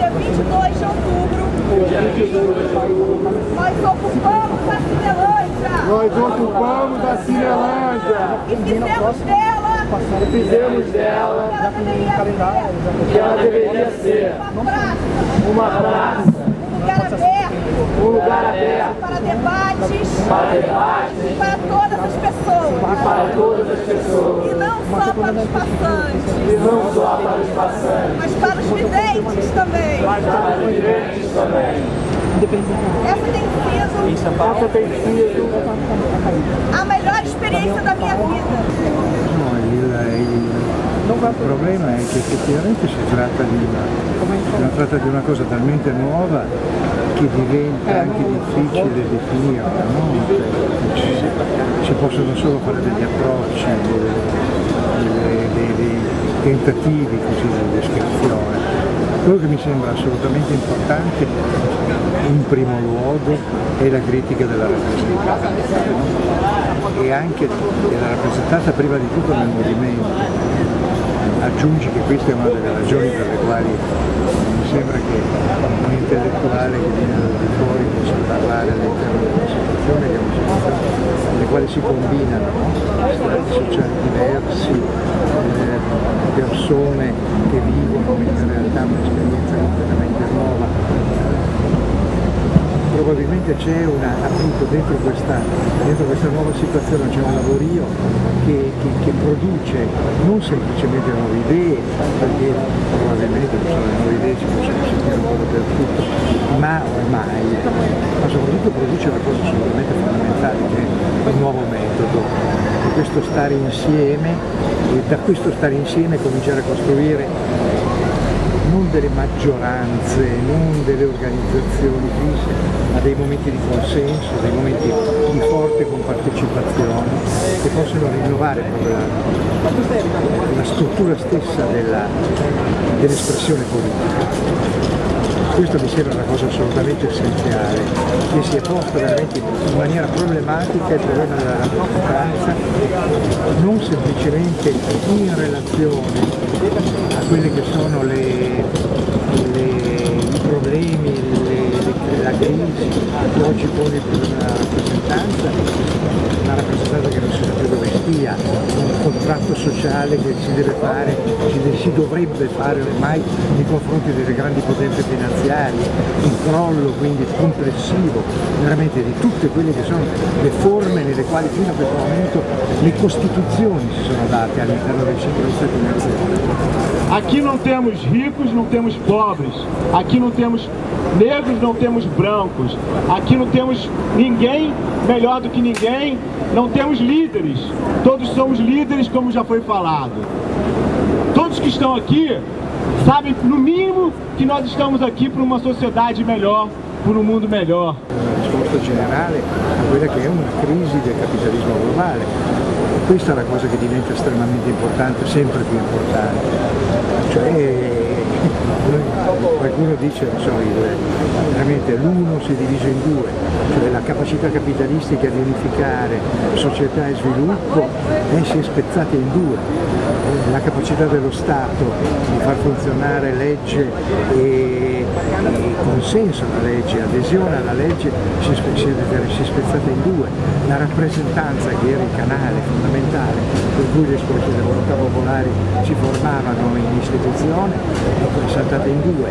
dia 22 de outubro, nós ocupamos a Cinelândia. Nós ocupamos a Cinelândia. E fizemos dela. E fizemos dela. Que ela deveria ser. Uma praça. Uma praça. Um lugar aberto. Um lugar aberto. Para debates. Para debates. Para todas as pessoas. Para todas as pessoas. E não só para os passantes. E não só para os passantes. Mas para os videntes também. Mas para os videntes também. Essa tem sido, Essa tem sido a melhor experiência da minha vida. Il, problema è che effettivamente si tratta di una, tratta di una cosa talmente nuova che diventa anche difficile definirla, no? Cioè, ci, si possono solo fare degli approcci, dei tentativi così di descrizione. Quello che mi sembra assolutamente importante in primo luogo è la critica della rappresentanza e anche della rappresentanza prima di tutto nel movimento. Aggiungi che questa è una delle ragioni per le quali mi sembra che un intellettuale che viene da fuori possa parlare all'interno di una situazione che è una situazione nelle quali si combinano no? strati sociali diversi, eh, persone che vivono in realtà un'esperienza completamente nuova probabilmente c'è una, appunto dentro questa, dentro questa, nuova situazione c'è un lavorio che, che, che, produce non semplicemente nuove idee, perché probabilmente le nuove idee ci possono sentire un po' dappertutto, ma ormai, ma soprattutto produce una cosa assolutamente fondamentale che è un nuovo metodo, questo stare insieme e da questo stare insieme cominciare a costruire non delle maggioranze, non delle organizzazioni fisse, ma dei momenti di consenso, dei momenti di forte compartecipazione che possono rinnovare la, la struttura stessa dell'espressione dell politica. Questo mi sembra una cosa assolutamente essenziale, che si è posta veramente in maniera problematica il problema della rappresentanza, non semplicemente in relazione a quelli che sono le, i problemi, le, la crisi che oggi sociale che si deve fare, si, dovrebbe fare ormai nei confronti delle grandi potenze finanziarie, un crollo quindi complessivo veramente di tutte quelle che sono le forme nelle quali fino a questo momento le costituzioni si sono date all'interno dei singoli stati nazionali. Aqui não temos ricos, não temos pobres. Aqui não temos negros, não temos brancos. Aqui não temos ninguém melhor do que ninguém. Não temos líderes. Todos somos líderes, como já foi falado. Todos que estão aqui sabem, no mínimo, que nós estamos aqui para uma sociedade melhor, por um mundo melhor. risposta generale a quella che è una crisi del capitalismo globale. Questa è la cosa che diventa estremamente importante, sempre più importante. Cioè, qualcuno dice, non so, veramente l'uno si è diviso in due, cioè la capacità capitalistica di unificare società e sviluppo eh, si è spezzata in due, la capacità dello Stato di far funzionare legge e, consenso alla legge, adesione alla legge si, si, si è spezzata in due, la rappresentanza che era il canale fondamentale per cui le espressioni delle volontà popolari si formavano in istituzione è saltata in due,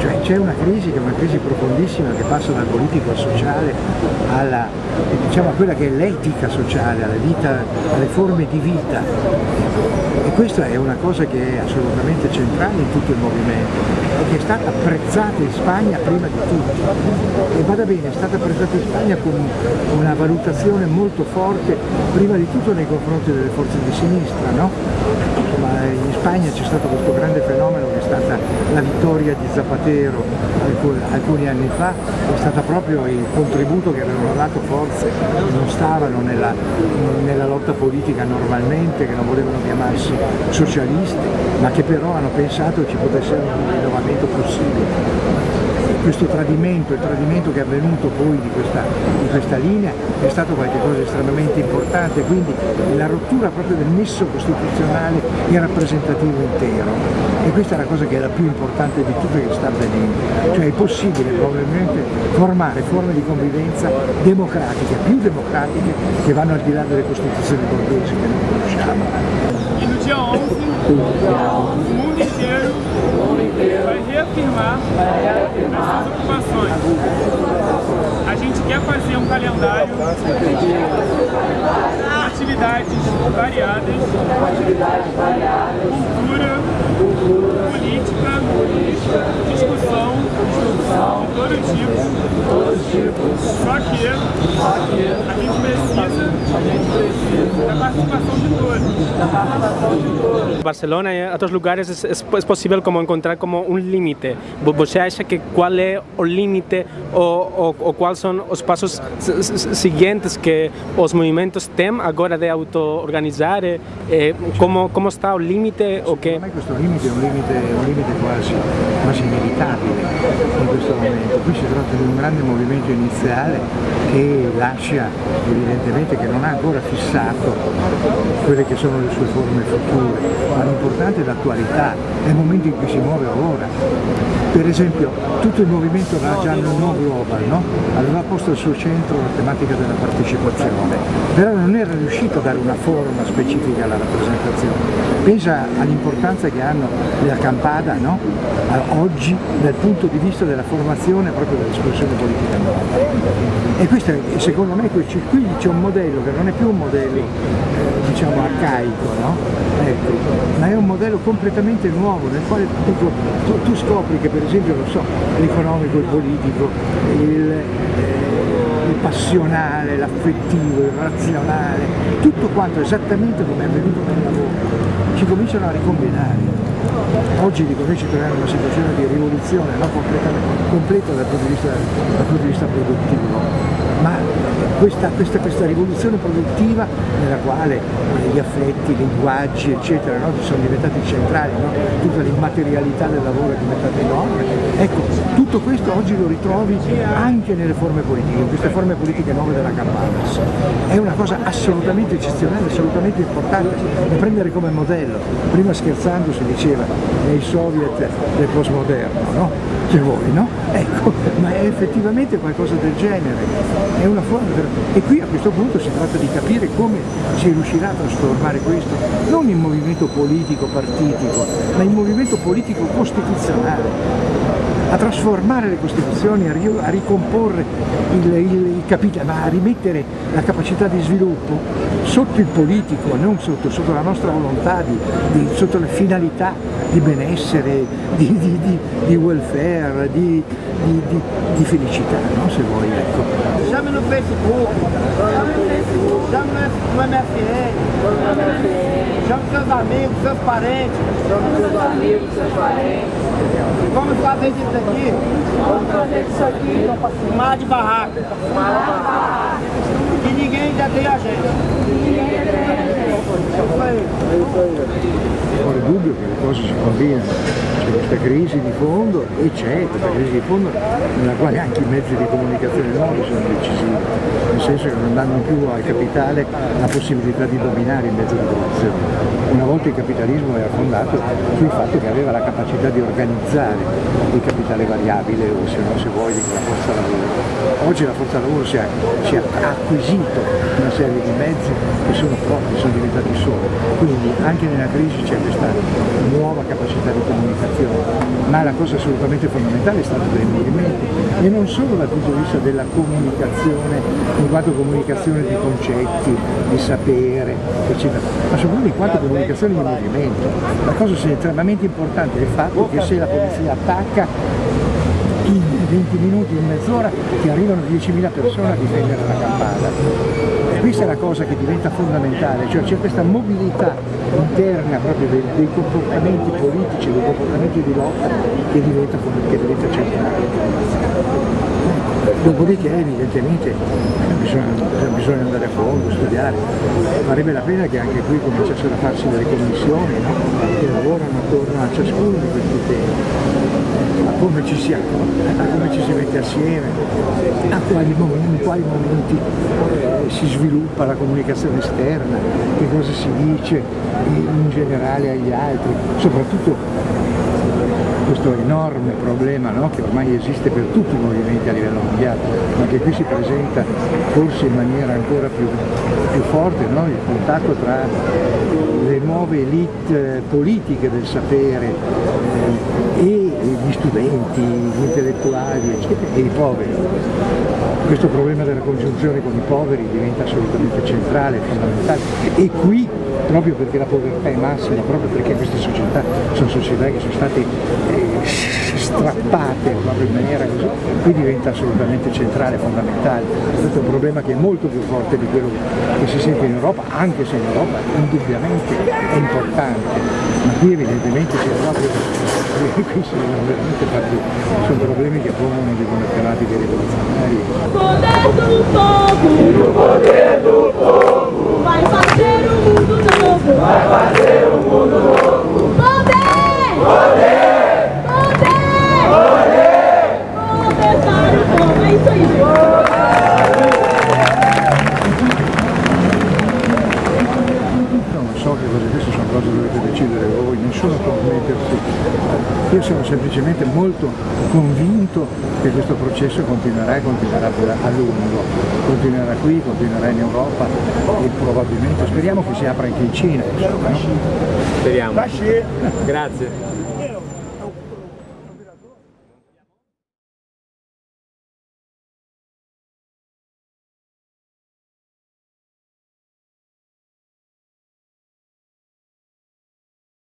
cioè c'è una crisi che è una crisi profondissima che passa dal politico al sociale alla, diciamo, a quella che è l'etica sociale, alla vita, alle forme di vita e questa è una cosa che è assolutamente centrale in tutto il movimento e che è stata apprezzata in Spagna prima di tutto e vada bene, è stata apprezzata in Spagna con una valutazione molto forte prima di tutto nei confronti delle forze di sinistra no? Insomma, in Spagna c'è stato questo grande fenomeno che è stata la vittoria di Zapatero alcuni anni fa, è stato proprio il contributo che avevano dato forze che non stavano nella, nella lotta politica normalmente, che non volevano chiamarsi socialisti, ma che però hanno pensato ci potesse essere un rinnovamento possibile. Questo tradimento, il tradimento che è avvenuto poi di questa, di questa linea è stato qualcosa di estremamente importante, quindi la rottura proprio del nesso costituzionale e rappresentativo intero. E questa è la cosa che è la più importante di tutto che sta avvenendo, cioè è possibile probabilmente formare forme di convivenza democratiche, più democratiche, che vanno al di là delle costituzioni borghesi che noi conosciamo. vai reafirmar essas ocupações. A gente quer fazer um calendário de atividades variadas, cultura, política, discussão, de todo tipo. Só que a gente precisa da participação de todos. Barcelona y otros lugares es, es, es posible como encontrar como un límite. ¿Você acha que qual é o limite ou, ou, ou quais são os passos seguintes que os movimentos têm agora de auto-organizar? Eh, como, como está o limite? O che... Secondo limite è un limite, un limite quasi, questo momento. Qui si tratta di un grande movimento iniziale che lascia evidentemente che non ha ancora fissato quelle che sono le sue forme future, ma l'importante è l'attualità, è il momento in cui si muove ora. Per esempio tutto il movimento Rajan No Global no? aveva posto al suo centro la tematica della partecipazione, però non era riuscito a dare una forma specifica alla rappresentazione. Pensa all'importanza che hanno le accampada no? oggi dal punto di vista della formazione proprio dell'espressione politica. E questo è, secondo me qui c'è un modello che non è più un modello eh, diciamo arcaico, no? ecco, ma è un modello completamente nuovo nel quale dico, tu, tu, scopri che per esempio so, l'economico, il politico, il, eh, il passionale, l'affettivo, il razionale, tutto quanto esattamente come è avvenuto nel lavoro, ci cominciano a ricombinare. Oggi dico, noi ci troviamo in una situazione di rivoluzione no? completa dal punto, vista, dal punto di vista produttivo, ma questa, questa, questa, rivoluzione produttiva nella quale gli affetti, i linguaggi eccetera no? sono diventati centrali, no? tutta l'immaterialità del lavoro è diventata enorme, ecco tutto questo oggi lo ritrovi anche nelle forme politiche, in queste forme politiche nuove della Campanas. È una cosa assolutamente eccezionale, assolutamente importante da prendere come modello. Prima scherzando si diceva nei soviet del postmoderno, no? C'è voi, no? Ecco, ma è effettivamente qualcosa del genere, è una forma per... e qui a questo punto si tratta di capire come si riuscirà a trasformare questo, non in movimento politico partitico, ma in movimento politico costituzionale a trasformare le Costituzioni, a, ricomporre il, il, il ma a rimettere la capacità di sviluppo sotto il politico, non sotto, sotto la nostra volontà, di, di, sotto le finalità di benessere, di, di welfare, di, felicità, no? se vuoi. Ecco. Chame no Facebook, chame no MFN, chame seus amigos, seus parentes. Chame seus amigos, seus parentes. Vamos fazer disso aqui. Vamos fazer disso aqui. Mar de barraca. Mar de barraca. Cose si combinano, c'è questa crisi di fondo e c'è questa crisi di fondo nella quale anche i mezzi di comunicazione nuovi sono decisivi, nel senso che non danno più al capitale la possibilità di dominare il mezzo di produzione. Una volta il capitalismo era fondato sul fatto che aveva la capacità di organizzare il capitale variabile o se no se vuoi la forza lavoro. Oggi la forza lavoro si, è, si ha acquisito una serie di mezzi che sono propri, sono diventati soli, quindi anche nella crisi c'è questa nuova capacità di comunicazione, ma la cosa assolutamente fondamentale è stato del movimento e non solo dal punto di vista della comunicazione, in quanto comunicazione di concetti, di sapere, eccetera, ma soprattutto in quanto comunicazione di movimento. La cosa estremamente importante è il fatto che se la polizia attacca in 20 minuti, in mezz'ora ti arrivano 10.000 persone a difendere la campana questa è la cosa che diventa fondamentale, cioè c'è questa mobilità interna proprio dei, dei, comportamenti politici, dei comportamenti di lotta che diventa, che diventa centrale. Dopodiché evidentemente bisogna, bisogna, andare a fondo, studiare, farebbe la pena che anche qui cominciassero a farsi delle commissioni no? che lavorano attorno a ciascuno di questi temi a come ci si a come ci si mette assieme, a quali in quali momenti si sviluppa la comunicazione esterna, che cosa si dice in generale agli altri, soprattutto questo enorme problema no? che ormai esiste per tutti i movimenti a livello mondiale, ma che qui si presenta forse in maniera ancora più, più forte, no? il contatto tra nuove elite politiche del sapere eh, e gli studenti, gli intellettuali eccetera, e i poveri. Questo problema della congiunzione con i poveri diventa assolutamente centrale, fondamentale e qui proprio perché la povertà è massima, proprio perché queste società sono società che sono state eh, strappate proprio in maniera così, qui diventa assolutamente centrale, fondamentale. Questo è un problema che è molto più forte di quello che si sente in Europa, anche se in Europa indubbiamente è importante, ma qui evidentemente c'è proprio qui si devono veramente fare, sono problemi che pongono. Poder do povo, o poder do povo, vai fazer um mundo Io sono semplicemente molto convinto che questo processo continuerà e continuerà a lungo, continuerà qui, continuerà in Europa e probabilmente speriamo che si apra anche in Cina. Insomma, no? Speriamo. Grazie.